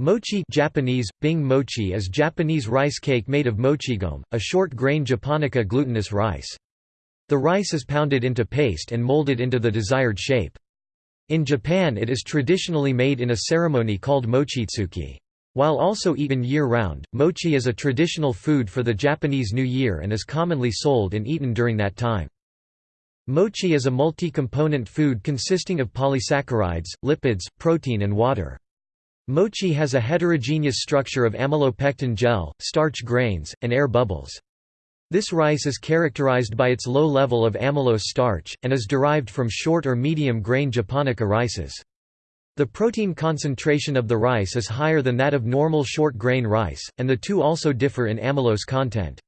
Mochi Japanese, bing mochi is Japanese rice cake made of mochigome, a short-grain japonica glutinous rice. The rice is pounded into paste and molded into the desired shape. In Japan it is traditionally made in a ceremony called mochitsuki. While also eaten year-round, mochi is a traditional food for the Japanese New Year and is commonly sold and eaten during that time. Mochi is a multi-component food consisting of polysaccharides, lipids, protein and water. Mochi has a heterogeneous structure of amylopectin gel, starch grains, and air bubbles. This rice is characterized by its low level of amylose starch, and is derived from short or medium-grain japonica rices. The protein concentration of the rice is higher than that of normal short-grain rice, and the two also differ in amylose content.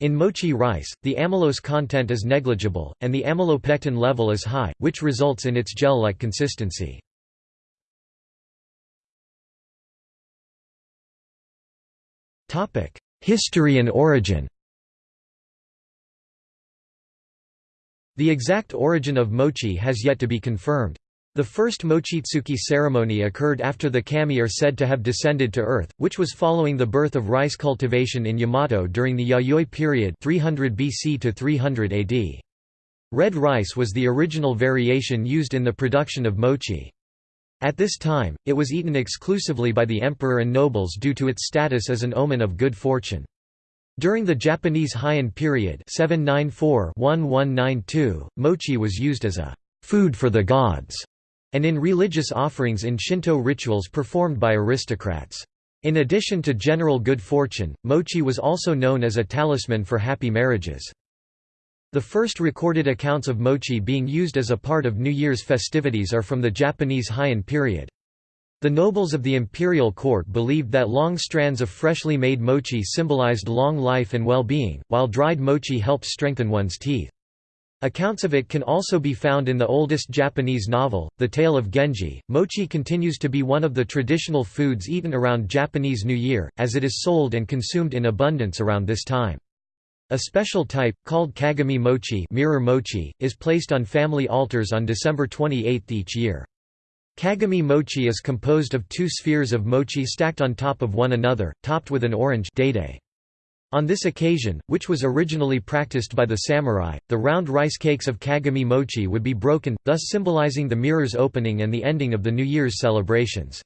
In mochi rice, the amylose content is negligible, and the amylopectin level is high, which results in its gel-like consistency. History and origin The exact origin of mochi has yet to be confirmed. The first mochitsuki ceremony occurred after the kami are said to have descended to earth, which was following the birth of rice cultivation in Yamato during the Yayoi period 300 BC to 300 AD. Red rice was the original variation used in the production of mochi. At this time, it was eaten exclusively by the emperor and nobles due to its status as an omen of good fortune. During the Japanese Heian period 794-1192, mochi was used as a «food for the gods» and in religious offerings in Shinto rituals performed by aristocrats. In addition to general good fortune, mochi was also known as a talisman for happy marriages. The first recorded accounts of mochi being used as a part of New Year's festivities are from the Japanese Heian period. The nobles of the imperial court believed that long strands of freshly made mochi symbolized long life and well-being, while dried mochi helped strengthen one's teeth. Accounts of it can also be found in the oldest Japanese novel, The Tale of Genji. Mochi continues to be one of the traditional foods eaten around Japanese New Year, as it is sold and consumed in abundance around this time. A special type, called kagami mochi, mirror mochi is placed on family altars on December 28 each year. Kagami mochi is composed of two spheres of mochi stacked on top of one another, topped with an orange. On this occasion, which was originally practiced by the samurai, the round rice cakes of kagami mochi would be broken, thus symbolizing the mirror's opening and the ending of the New Year's celebrations.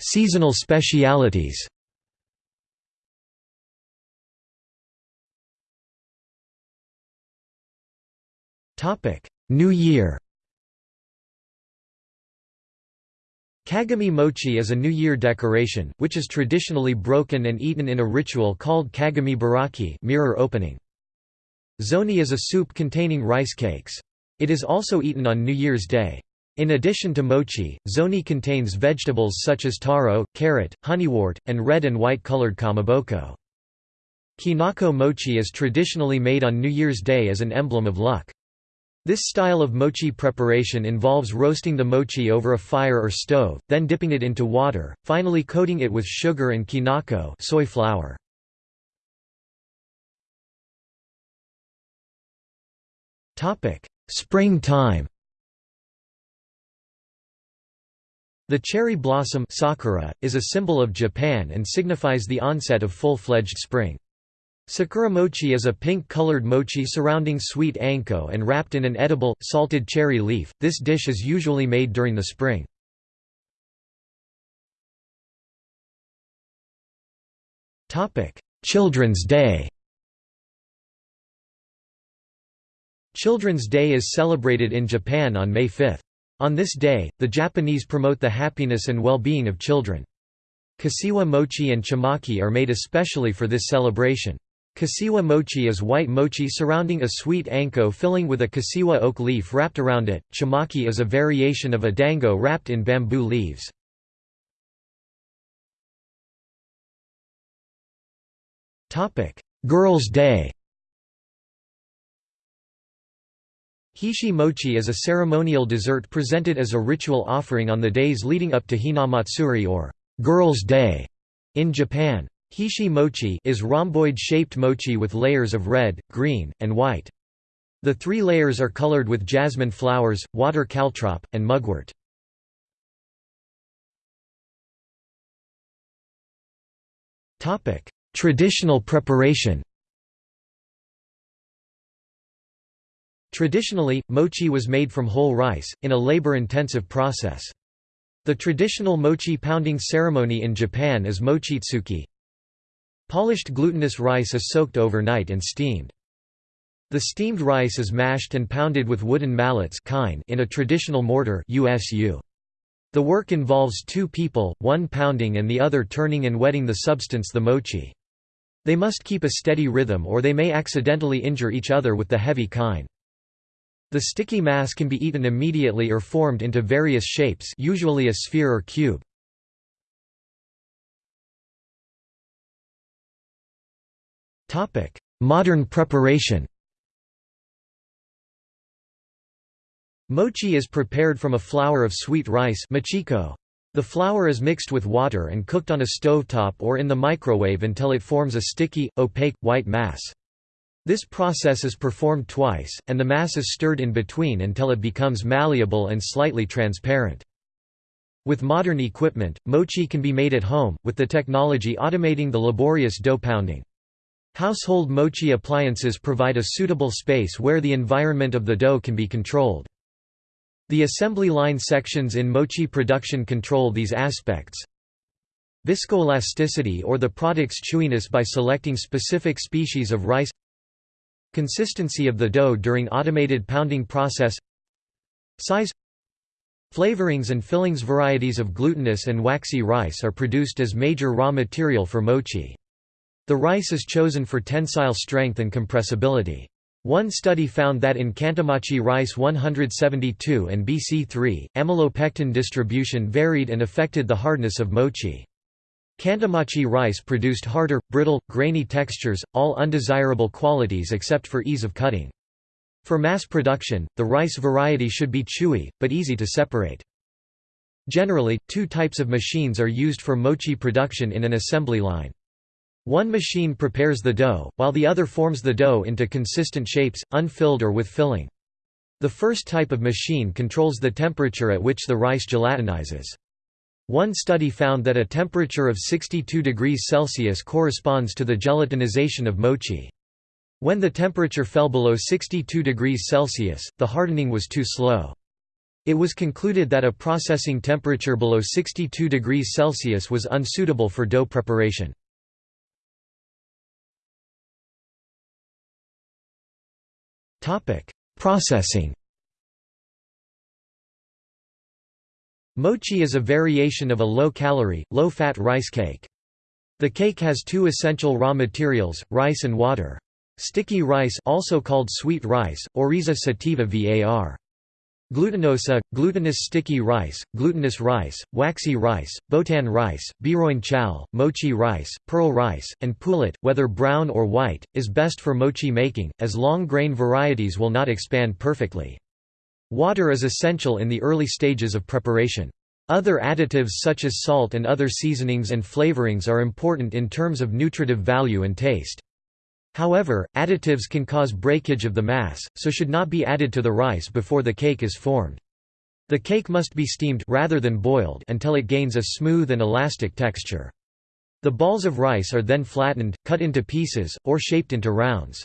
Seasonal specialities New Year Kagami mochi is a New Year decoration, which is traditionally broken and eaten in a ritual called kagami biraki mirror opening. Zoni is a soup containing rice cakes. It is also eaten on New Year's Day. In addition to mochi, zoni contains vegetables such as taro, carrot, honeywort, and red and white colored kamaboko. Kinako mochi is traditionally made on New Year's Day as an emblem of luck. This style of mochi preparation involves roasting the mochi over a fire or stove, then dipping it into water, finally coating it with sugar and kinako soy flour. Springtime The cherry blossom sakura, is a symbol of Japan and signifies the onset of full-fledged spring. Sakura mochi is a pink-colored mochi surrounding sweet anko and wrapped in an edible, salted cherry leaf. This dish is usually made during the spring. Children's Day Children's Day is celebrated in Japan on May 5. On this day, the Japanese promote the happiness and well-being of children. Kashiwa mochi and chimaki are made especially for this celebration. Kashiwa mochi is white mochi surrounding a sweet anko filling with a kashiwa oak leaf wrapped around it. Chimaki is a variation of a dango wrapped in bamboo leaves. Girls' Day Hishi mochi is a ceremonial dessert presented as a ritual offering on the days leading up to Hinamatsuri or Girls' Day in Japan. Hishi mochi is rhomboid-shaped mochi with layers of red, green, and white. The three layers are colored with jasmine flowers, water caltrop, and mugwort. Traditional preparation Traditionally, mochi was made from whole rice, in a labor-intensive process. The traditional mochi pounding ceremony in Japan is mochitsuki. Polished glutinous rice is soaked overnight and steamed. The steamed rice is mashed and pounded with wooden mallets in a traditional mortar USU. The work involves two people, one pounding and the other turning and wetting the substance the mochi. They must keep a steady rhythm or they may accidentally injure each other with the heavy kine. The sticky mass can be eaten immediately or formed into various shapes usually a sphere or cube. Modern preparation Mochi is prepared from a flour of sweet rice mochiko. The flour is mixed with water and cooked on a stovetop or in the microwave until it forms a sticky, opaque, white mass. This process is performed twice, and the mass is stirred in between until it becomes malleable and slightly transparent. With modern equipment, mochi can be made at home, with the technology automating the laborious dough pounding. Household mochi appliances provide a suitable space where the environment of the dough can be controlled. The assembly line sections in mochi production control these aspects. Viscoelasticity or the product's chewiness by selecting specific species of rice Consistency of the dough during automated pounding process Size Flavorings and fillings Varieties of glutinous and waxy rice are produced as major raw material for mochi. The rice is chosen for tensile strength and compressibility. One study found that in Kantamachi rice 172 and BC3, amylopectin distribution varied and affected the hardness of mochi. Kantamachi rice produced harder, brittle, grainy textures, all undesirable qualities except for ease of cutting. For mass production, the rice variety should be chewy, but easy to separate. Generally, two types of machines are used for mochi production in an assembly line. One machine prepares the dough, while the other forms the dough into consistent shapes, unfilled or with filling. The first type of machine controls the temperature at which the rice gelatinizes. One study found that a temperature of 62 degrees Celsius corresponds to the gelatinization of mochi. When the temperature fell below 62 degrees Celsius, the hardening was too slow. It was concluded that a processing temperature below 62 degrees Celsius was unsuitable for dough preparation. Processing Mochi is a variation of a low-calorie, low-fat rice cake. The cake has two essential raw materials, rice and water. Sticky rice also called sweet rice, Oryza sativa var. Glutinosa, glutinous sticky rice, glutinous rice, waxy rice, botan rice, biroin chow, mochi rice, pearl rice, and poulet, whether brown or white, is best for mochi making, as long-grain varieties will not expand perfectly. Water is essential in the early stages of preparation. Other additives such as salt and other seasonings and flavorings are important in terms of nutritive value and taste. However, additives can cause breakage of the mass, so should not be added to the rice before the cake is formed. The cake must be steamed rather than boiled until it gains a smooth and elastic texture. The balls of rice are then flattened, cut into pieces, or shaped into rounds.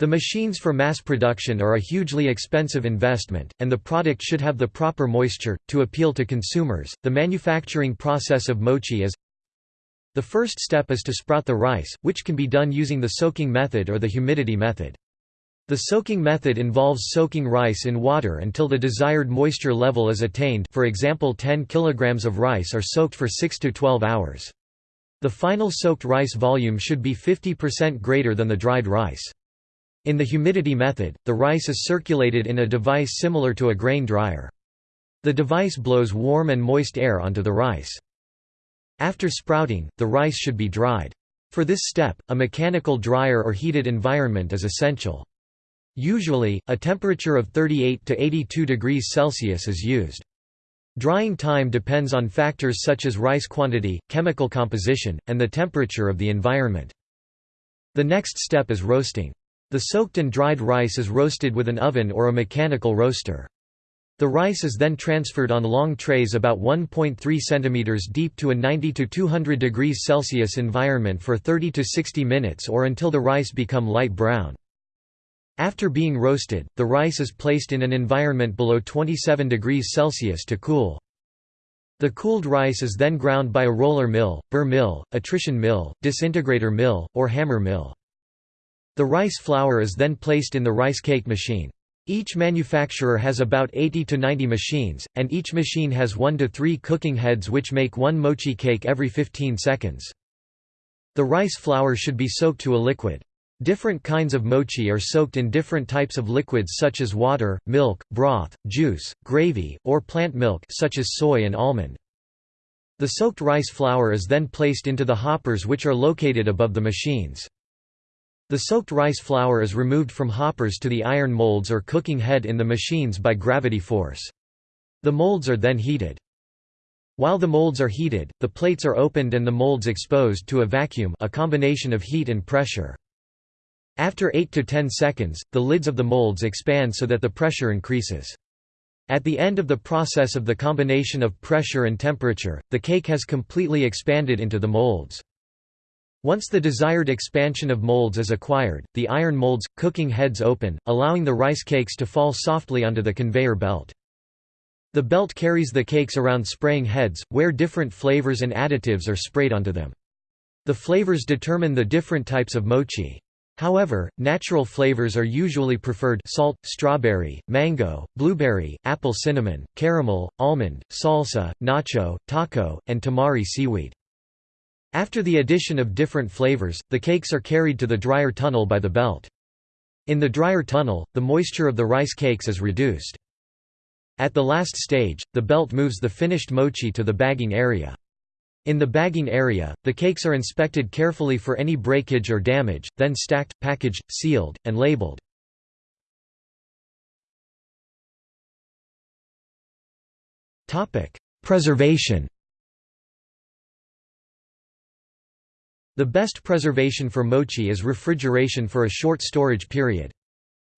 The machines for mass production are a hugely expensive investment, and the product should have the proper moisture. To appeal to consumers, the manufacturing process of mochi is the first step is to sprout the rice, which can be done using the soaking method or the humidity method. The soaking method involves soaking rice in water until the desired moisture level is attained for example 10 kg of rice are soaked for 6 to 12 hours. The final soaked rice volume should be 50% greater than the dried rice. In the humidity method, the rice is circulated in a device similar to a grain dryer. The device blows warm and moist air onto the rice. After sprouting, the rice should be dried. For this step, a mechanical dryer or heated environment is essential. Usually, a temperature of 38 to 82 degrees Celsius is used. Drying time depends on factors such as rice quantity, chemical composition, and the temperature of the environment. The next step is roasting. The soaked and dried rice is roasted with an oven or a mechanical roaster. The rice is then transferred on long trays about 1.3 cm deep to a 90 to 200 degrees Celsius environment for 30 to 60 minutes or until the rice become light brown. After being roasted, the rice is placed in an environment below 27 degrees Celsius to cool. The cooled rice is then ground by a roller mill, burr mill, attrition mill, disintegrator mill, or hammer mill. The rice flour is then placed in the rice cake machine. Each manufacturer has about 80 to 90 machines, and each machine has 1 to 3 cooking heads which make one mochi cake every 15 seconds. The rice flour should be soaked to a liquid. Different kinds of mochi are soaked in different types of liquids such as water, milk, broth, juice, gravy, or plant milk such as soy and almond. The soaked rice flour is then placed into the hoppers which are located above the machines. The soaked rice flour is removed from hoppers to the iron molds or cooking head in the machines by gravity force. The molds are then heated. While the molds are heated, the plates are opened and the molds exposed to a vacuum a combination of heat and pressure. After 8 to 10 seconds, the lids of the molds expand so that the pressure increases. At the end of the process of the combination of pressure and temperature, the cake has completely expanded into the molds. Once the desired expansion of molds is acquired, the iron molds, cooking heads open, allowing the rice cakes to fall softly onto the conveyor belt. The belt carries the cakes around spraying heads, where different flavors and additives are sprayed onto them. The flavors determine the different types of mochi. However, natural flavors are usually preferred salt, strawberry, mango, blueberry, apple cinnamon, caramel, almond, salsa, nacho, taco, and tamari seaweed. After the addition of different flavors, the cakes are carried to the dryer tunnel by the belt. In the dryer tunnel, the moisture of the rice cakes is reduced. At the last stage, the belt moves the finished mochi to the bagging area. In the bagging area, the cakes are inspected carefully for any breakage or damage, then stacked, packaged, sealed, and labeled. Preservation The best preservation for mochi is refrigeration for a short storage period.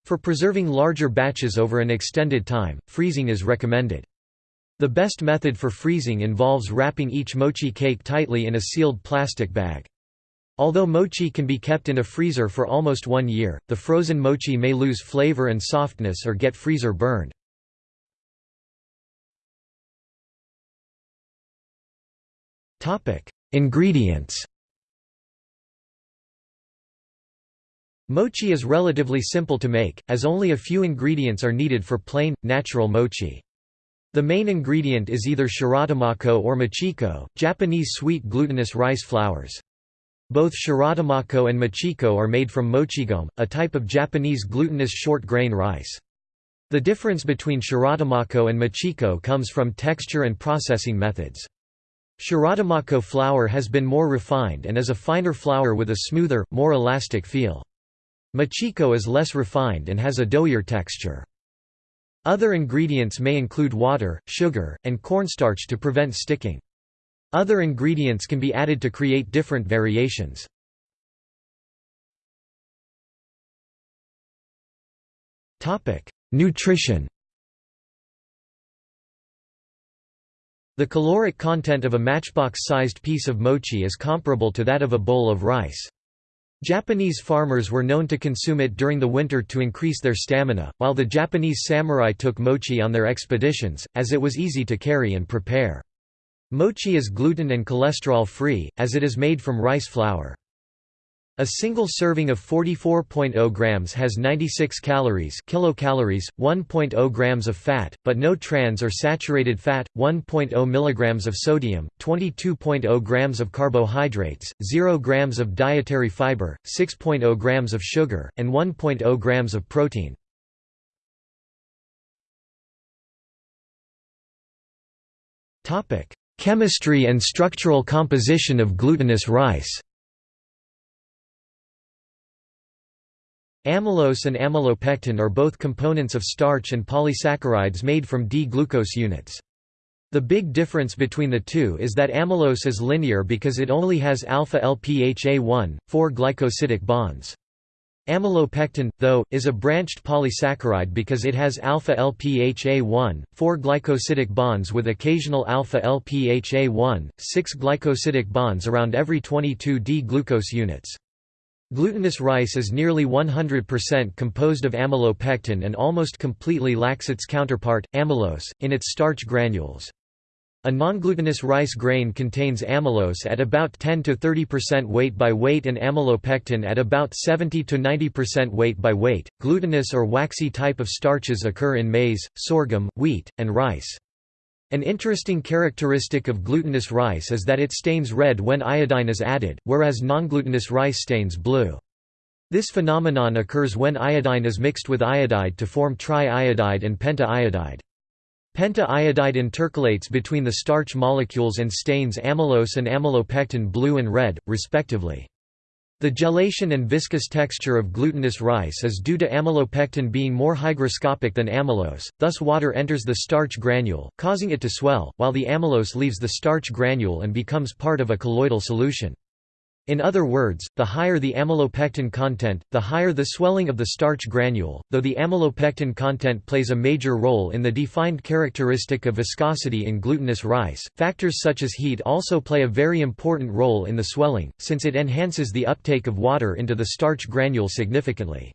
For preserving larger batches over an extended time, freezing is recommended. The best method for freezing involves wrapping each mochi cake tightly in a sealed plastic bag. Although mochi can be kept in a freezer for almost one year, the frozen mochi may lose flavor and softness or get freezer burned. Ingredients Mochi is relatively simple to make, as only a few ingredients are needed for plain, natural mochi. The main ingredient is either shiratamako or mochiko, Japanese sweet glutinous rice flours. Both shiratamako and mochiko are made from mochigome, a type of Japanese glutinous short-grain rice. The difference between shiratamako and mochiko comes from texture and processing methods. Shiratamako flour has been more refined and is a finer flour with a smoother, more elastic feel. Mochiko is less refined and has a doughier texture. Other ingredients may include water, sugar, and cornstarch to prevent sticking. Other ingredients can be added to create different variations. Nutrition The caloric content of a matchbox-sized piece of mochi is comparable to that of a bowl of rice. Japanese farmers were known to consume it during the winter to increase their stamina, while the Japanese samurai took mochi on their expeditions, as it was easy to carry and prepare. Mochi is gluten and cholesterol-free, as it is made from rice flour. A single serving of 44.0 grams has 96 calories kilocalories, 1.0 grams of fat, but no trans or saturated fat, 1.0 milligrams of sodium, 22.0 grams of carbohydrates, 0 grams of dietary fiber, 6.0 grams of sugar, and 1.0 grams of protein. Topic: Chemistry and structural composition of glutinous rice Amylose and amylopectin are both components of starch and polysaccharides made from D-glucose units. The big difference between the two is that amylose is linear because it only has alpha LPHA1, 4 glycosidic bonds. Amylopectin, though, is a branched polysaccharide because it has alpha-LPHA1, 4 glycosidic bonds with occasional alpha-LPHA1, 6 glycosidic bonds around every 22 D-glucose units. Glutinous rice is nearly 100% composed of amylopectin and almost completely lacks its counterpart, amylose, in its starch granules. A non-glutinous rice grain contains amylose at about 10–30% weight by weight and amylopectin at about 70–90% weight by weight. Glutinous or waxy type of starches occur in maize, sorghum, wheat, and rice. An interesting characteristic of glutinous rice is that it stains red when iodine is added, whereas non-glutinous rice stains blue. This phenomenon occurs when iodine is mixed with iodide to form triiodide and pentaiodide. Penta-iodide intercalates between the starch molecules and stains amylose and amylopectin blue and red, respectively. The gelation and viscous texture of glutinous rice is due to amylopectin being more hygroscopic than amylose, thus water enters the starch granule, causing it to swell, while the amylose leaves the starch granule and becomes part of a colloidal solution. In other words, the higher the amylopectin content, the higher the swelling of the starch granule. Though the amylopectin content plays a major role in the defined characteristic of viscosity in glutinous rice, factors such as heat also play a very important role in the swelling, since it enhances the uptake of water into the starch granule significantly.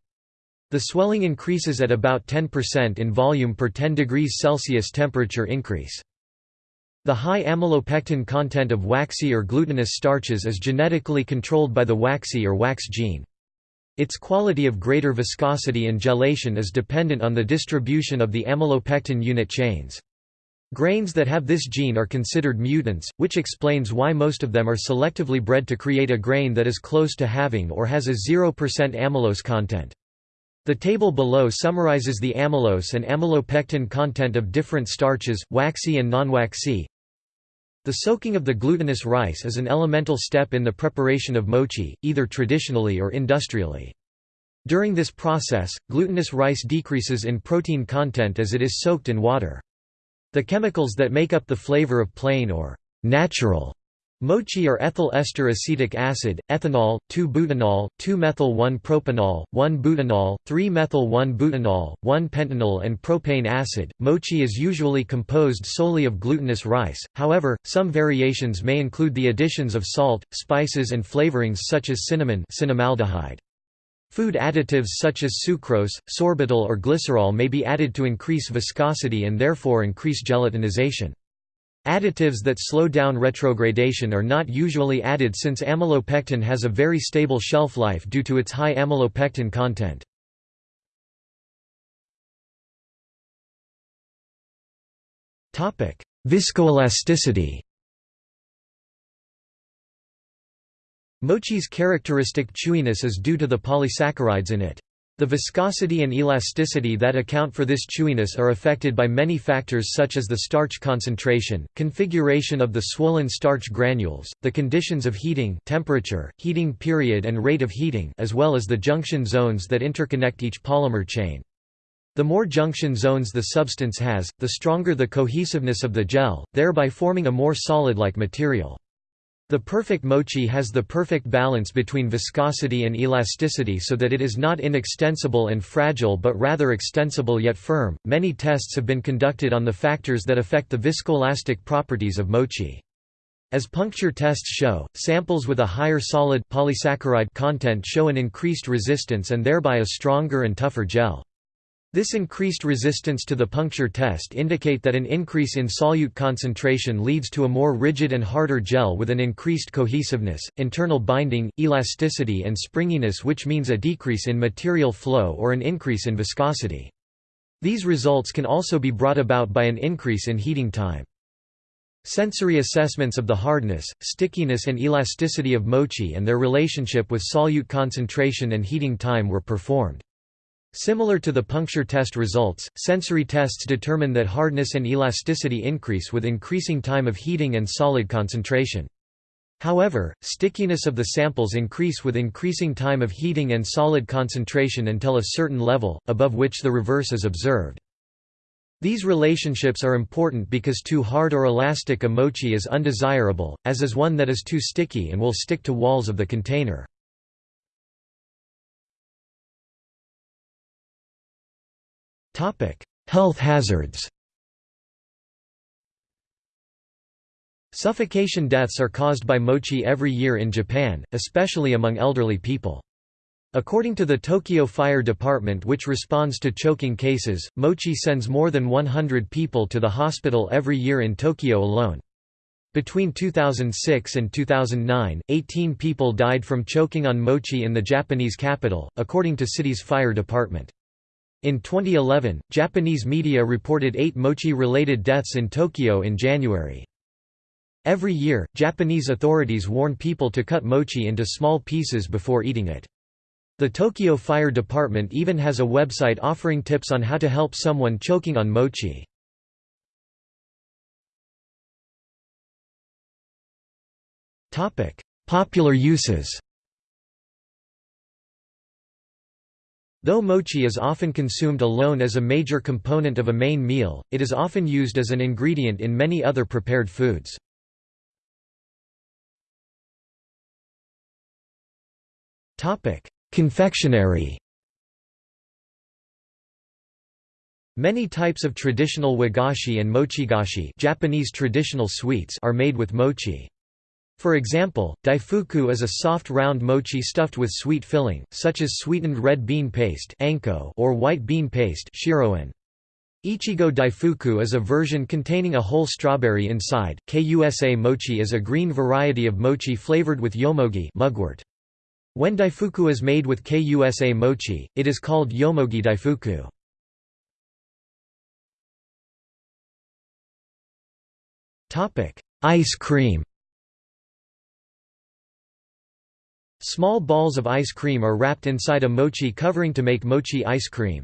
The swelling increases at about 10% in volume per 10 degrees Celsius temperature increase. The high amylopectin content of waxy or glutinous starches is genetically controlled by the waxy or wax gene. Its quality of greater viscosity and gelation is dependent on the distribution of the amylopectin unit chains. Grains that have this gene are considered mutants, which explains why most of them are selectively bred to create a grain that is close to having or has a 0% amylose content. The table below summarizes the amylose and amylopectin content of different starches, waxy and non-waxy. The soaking of the glutinous rice is an elemental step in the preparation of mochi, either traditionally or industrially. During this process, glutinous rice decreases in protein content as it is soaked in water. The chemicals that make up the flavor of plain or natural Mochi are ethyl ester acetic acid, ethanol, 2-butanol, 2-methyl-1-propanol, 1-butanol, 3-methyl-1-butanol, 1-pentanol and propane acid. Mochi is usually composed solely of glutinous rice, however, some variations may include the additions of salt, spices and flavorings such as cinnamon cinnamaldehyde. Food additives such as sucrose, sorbitol or glycerol may be added to increase viscosity and therefore increase gelatinization. Additives that slow down retrogradation are not usually added since amylopectin has a very stable shelf life due to its high amylopectin content. Viscoelasticity Mochi's characteristic chewiness is due to the polysaccharides in it. The viscosity and elasticity that account for this chewiness are affected by many factors such as the starch concentration, configuration of the swollen starch granules, the conditions of heating temperature, heating period and rate of heating as well as the junction zones that interconnect each polymer chain. The more junction zones the substance has, the stronger the cohesiveness of the gel, thereby forming a more solid-like material. The perfect mochi has the perfect balance between viscosity and elasticity so that it is not inextensible and fragile but rather extensible yet firm. Many tests have been conducted on the factors that affect the viscoelastic properties of mochi. As puncture tests show, samples with a higher solid polysaccharide content show an increased resistance and thereby a stronger and tougher gel. This increased resistance to the puncture test indicate that an increase in solute concentration leads to a more rigid and harder gel with an increased cohesiveness, internal binding, elasticity and springiness which means a decrease in material flow or an increase in viscosity. These results can also be brought about by an increase in heating time. Sensory assessments of the hardness, stickiness and elasticity of mochi and their relationship with solute concentration and heating time were performed. Similar to the puncture test results, sensory tests determine that hardness and elasticity increase with increasing time of heating and solid concentration. However, stickiness of the samples increase with increasing time of heating and solid concentration until a certain level, above which the reverse is observed. These relationships are important because too hard or elastic a mochi is undesirable, as is one that is too sticky and will stick to walls of the container. Health hazards Suffocation deaths are caused by mochi every year in Japan, especially among elderly people. According to the Tokyo Fire Department which responds to choking cases, mochi sends more than 100 people to the hospital every year in Tokyo alone. Between 2006 and 2009, 18 people died from choking on mochi in the Japanese capital, according to city's fire department. In 2011, Japanese media reported eight mochi-related deaths in Tokyo in January. Every year, Japanese authorities warn people to cut mochi into small pieces before eating it. The Tokyo Fire Department even has a website offering tips on how to help someone choking on mochi. Popular uses Though mochi is often consumed alone as a major component of a main meal, it is often used as an ingredient in many other prepared foods. Confectionery. Many types of traditional wagashi and mochigashi Japanese traditional sweets are made with mochi. For example, daifuku is a soft round mochi stuffed with sweet filling, such as sweetened red bean paste or white bean paste Ichigo daifuku is a version containing a whole strawberry inside. Kusa mochi is a green variety of mochi flavored with yomogi mugwort. When daifuku is made with kusa mochi, it is called yomogi daifuku. Ice cream Small balls of ice cream are wrapped inside a mochi covering to make mochi ice cream.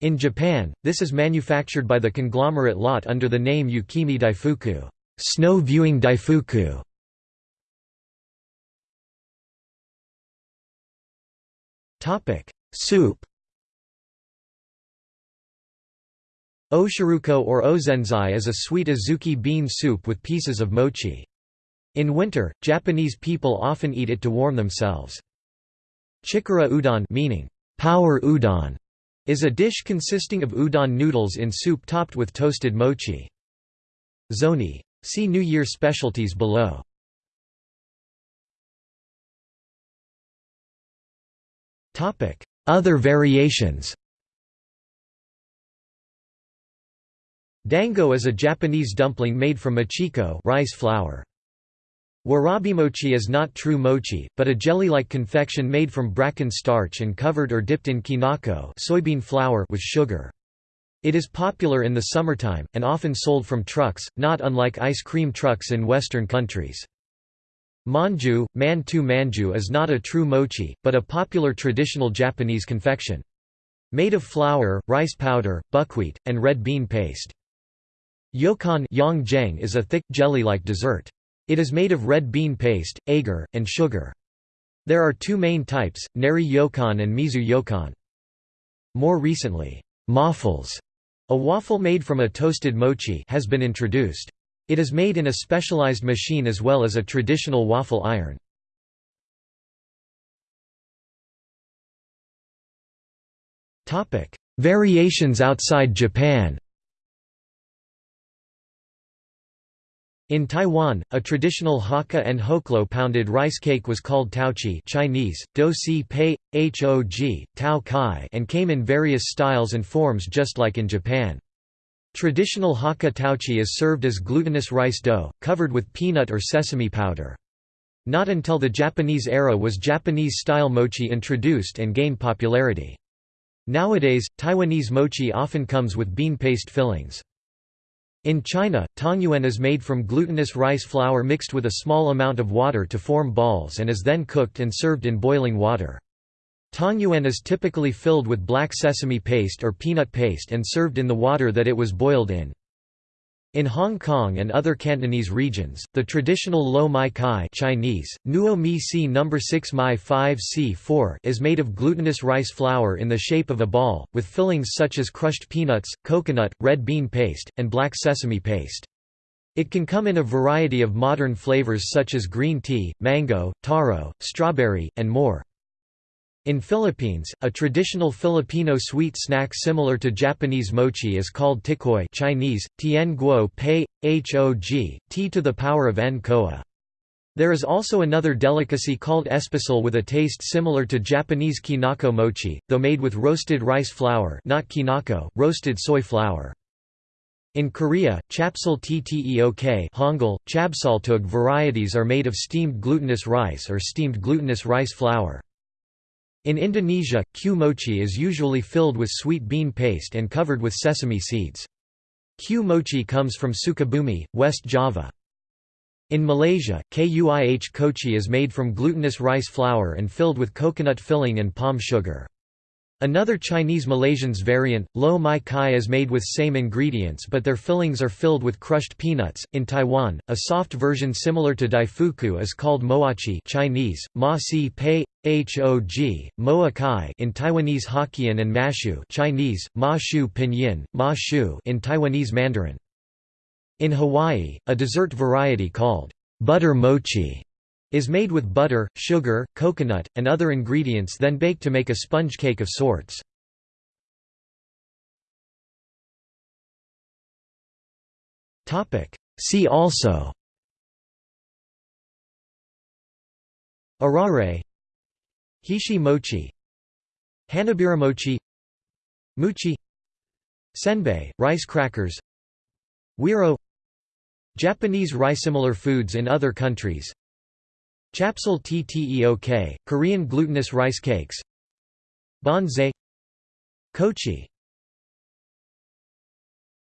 In Japan, this is manufactured by the conglomerate Lotte under the name Yukimi Daifuku snow viewing daifuku". Topic: Soup. Oshiruko or ozenzai is a sweet azuki bean soup with pieces of mochi. In winter, Japanese people often eat it to warm themselves. Chikara udon meaning power udon is a dish consisting of udon noodles in soup topped with toasted mochi. Zoni. See New Year specialties below. Other variations Dango is a Japanese dumpling made from mochiko rice flour. Warabimochi is not true mochi, but a jelly-like confection made from bracken starch and covered or dipped in kinako soybean flour with sugar. It is popular in the summertime, and often sold from trucks, not unlike ice cream trucks in Western countries. Manju, man-tu manju is not a true mochi, but a popular traditional Japanese confection. Made of flour, rice powder, buckwheat, and red bean paste. Yokan is a thick, jelly-like dessert. It is made of red bean paste, agar, and sugar. There are two main types, neri yokan and mizu yokan. More recently, moffles, a waffle made from a toasted mochi has been introduced. It is made in a specialized machine as well as a traditional waffle iron. Variations outside Japan In Taiwan, a traditional Hakka and Hoklo pounded rice cake was called taochi Chinese, do si pei, hog, tao kai and came in various styles and forms just like in Japan. Traditional Hakka taochi is served as glutinous rice dough, covered with peanut or sesame powder. Not until the Japanese era was Japanese-style mochi introduced and gained popularity. Nowadays, Taiwanese mochi often comes with bean paste fillings. In China, tangyuan is made from glutinous rice flour mixed with a small amount of water to form balls and is then cooked and served in boiling water. Tangyuan is typically filled with black sesame paste or peanut paste and served in the water that it was boiled in. In Hong Kong and other Cantonese regions, the traditional lo mai kai Chinese, nuo mi si No. 6 mai 5 c 4 is made of glutinous rice flour in the shape of a ball, with fillings such as crushed peanuts, coconut, red bean paste, and black sesame paste. It can come in a variety of modern flavors such as green tea, mango, taro, strawberry, and more. In Philippines, a traditional Filipino sweet snack similar to Japanese mochi is called tikoy Chinese, tien guo pei, hog, t to the power of n koa. There is also another delicacy called espasol with a taste similar to Japanese kinako mochi, though made with roasted rice flour not kinako, roasted soy flour. In Korea, chapsal tteok Hangul, chabsaltog varieties are made of steamed glutinous rice or steamed glutinous rice flour. In Indonesia, kue mochi is usually filled with sweet bean paste and covered with sesame seeds. Kue mochi comes from Sukabumi, West Java. In Malaysia, kuih kochi is made from glutinous rice flour and filled with coconut filling and palm sugar. Another Chinese Malaysians variant, lo mai kai is made with same ingredients but their fillings are filled with crushed peanuts. In Taiwan, a soft version similar to daifuku is called moachi Chinese, ma si pei, hog, moa kai in Taiwanese Hokkien and mashu Chinese, ma shu pinyin, ma shu in Taiwanese Mandarin. In Hawaii, a dessert variety called butter mochi is made with butter, sugar, coconut, and other ingredients then baked to make a sponge cake of sorts. See also. Arare. Hishi mochi mochi Muchi. Senbei, rice crackers. Wiro. Japanese rice-similar foods in other countries Chapsal tteok, Korean glutinous rice cakes. Banzai Kochi